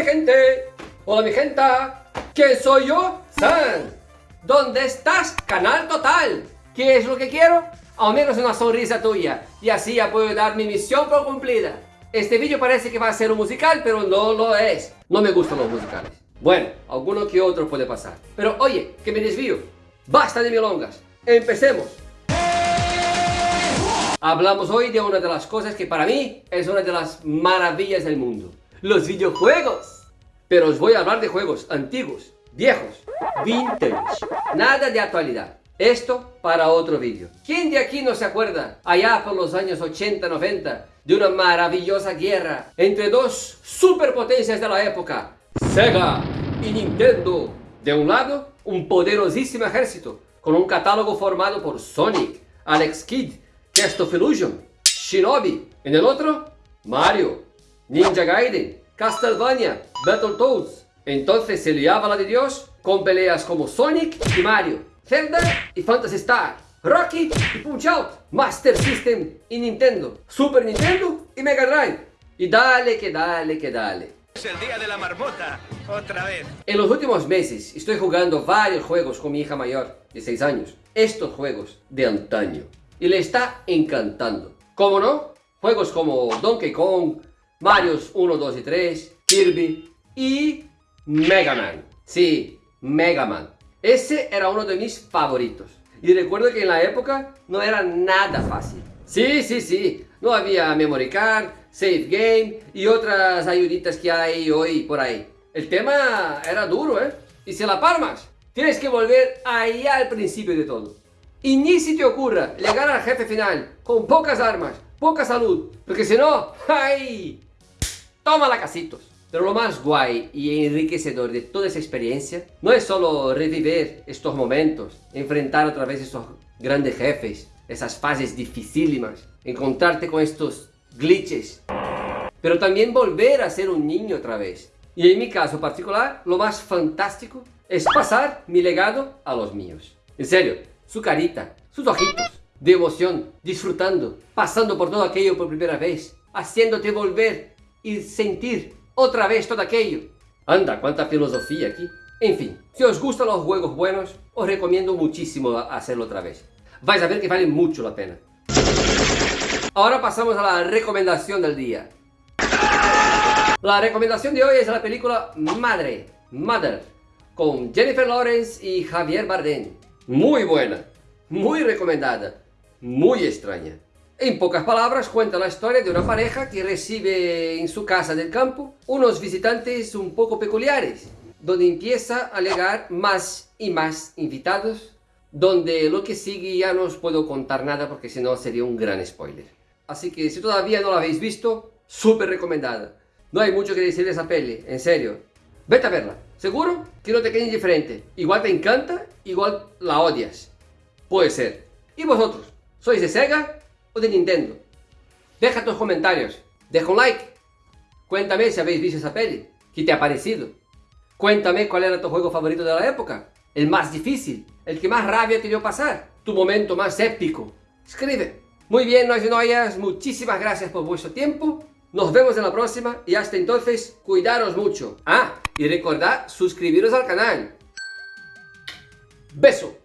mi gente, hola mi gente, ¿quién soy yo? San. ¿Dónde estás? Canal Total. ¿Qué es lo que quiero? Al menos una sonrisa tuya y así ya puedo dar mi misión por cumplida. Este vídeo parece que va a ser un musical, pero no lo es. No me gustan los musicales. Bueno, alguno que otro puede pasar. Pero oye, que me desvío. Basta de milongas. Empecemos. Hablamos hoy de una de las cosas que para mí es una de las maravillas del mundo. Los videojuegos. Pero os voy a hablar de juegos antiguos, viejos, vintage. Nada de actualidad. Esto para otro vídeo. ¿Quién de aquí no se acuerda, allá por los años 80-90, de una maravillosa guerra entre dos superpotencias de la época? Sega y Nintendo. De un lado, un poderosísimo ejército, con un catálogo formado por Sonic, Alex Kidd, Cast of Illusion, Shinobi. En el otro, Mario, Ninja Gaiden, Castlevania, Battletoads. Entonces se liaba la de Dios con peleas como Sonic y Mario, Zelda y Phantasy Star, Rocky y Punch Out, Master System y Nintendo, Super Nintendo y Mega Drive. Y dale que dale que dale. Es el día de la marmota, otra vez. En los últimos meses estoy jugando varios juegos con mi hija mayor de 6 años. Estos juegos de antaño y le está encantando. ¿Cómo no? Juegos como Donkey Kong, Mario 1, 2 y 3, Kirby y Mega Man. Sí, Mega Man. Ese era uno de mis favoritos. Y recuerdo que en la época no era nada fácil. Sí, sí, sí. No había memory card, save game y otras ayuditas que hay hoy por ahí. El tema era duro, ¿eh? Y si la palmas, tienes que volver ahí al principio de todo. Y ni si te ocurra llegar al jefe final con pocas armas, poca salud, porque si no, ¡ay! Toma la casitos. Pero lo más guay y enriquecedor de toda esa experiencia no es solo revivir estos momentos, enfrentar otra vez estos grandes jefes, esas fases dificílimas, encontrarte con estos glitches, pero también volver a ser un niño otra vez. Y en mi caso particular, lo más fantástico es pasar mi legado a los míos. En serio, su carita, sus ojitos, de emoción, disfrutando, pasando por todo aquello por primera vez, haciéndote volver y sentir otra vez todo aquello. Anda, cuánta filosofía aquí. En fin, si os gustan los juegos buenos, os recomiendo muchísimo hacerlo otra vez. Vais a ver que vale mucho la pena. Ahora pasamos a la recomendación del día. La recomendación de hoy es la película Madre, Mother, con Jennifer Lawrence y Javier Bardem. Muy buena, muy recomendada, muy extraña. En pocas palabras cuenta la historia de una pareja que recibe en su casa del campo unos visitantes un poco peculiares, donde empieza a llegar más y más invitados, donde lo que sigue ya no os puedo contar nada porque si no sería un gran spoiler. Así que si todavía no la habéis visto, súper recomendada. No hay mucho que decir de esa peli, en serio. Vete a verla. Seguro que no te quede indiferente. Igual te encanta, igual la odias. Puede ser. ¿Y vosotros? ¿Sois de Sega de Nintendo? Deja tus comentarios. Deja un like. Cuéntame si habéis visto esa peli. ¿Qué te ha parecido? Cuéntame cuál era tu juego favorito de la época. El más difícil. El que más rabia te dio pasar. Tu momento más épico. Escribe. Muy bien, no y noyas. Muchísimas gracias por vuestro tiempo. Nos vemos en la próxima y hasta entonces, cuidaros mucho. Ah, y recordad suscribiros al canal. Beso.